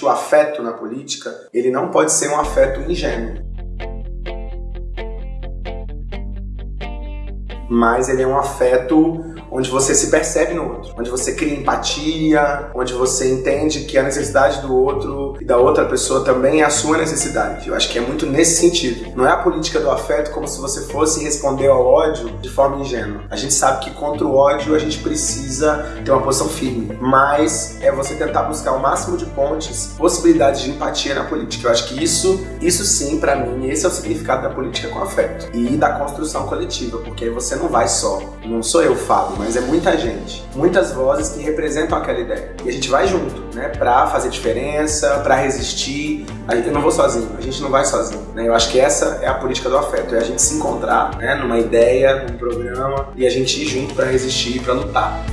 O afeto na política, ele não pode ser um afeto ingênuo. Mas ele é um afeto onde você se percebe no outro, onde você cria empatia, onde você entende que a necessidade do outro e da outra pessoa também é a sua necessidade. Eu acho que é muito nesse sentido. Não é a política do afeto como se você fosse responder ao ódio de forma ingênua. A gente sabe que contra o ódio a gente precisa ter uma posição firme, mas é você tentar buscar o máximo de pontes, possibilidades de empatia na política. Eu acho que isso, isso sim, para mim, esse é o significado da política com afeto e da construção coletiva, porque aí você não vai só. Não sou eu, Fábio, mas é muita gente, muitas vozes que representam aquela ideia. E a gente vai junto, né, pra fazer diferença, pra resistir. Eu não vou sozinho, a gente não vai sozinho, né? Eu acho que essa é a política do afeto, é a gente se encontrar, né, numa ideia, num programa e a gente ir junto para resistir, para lutar.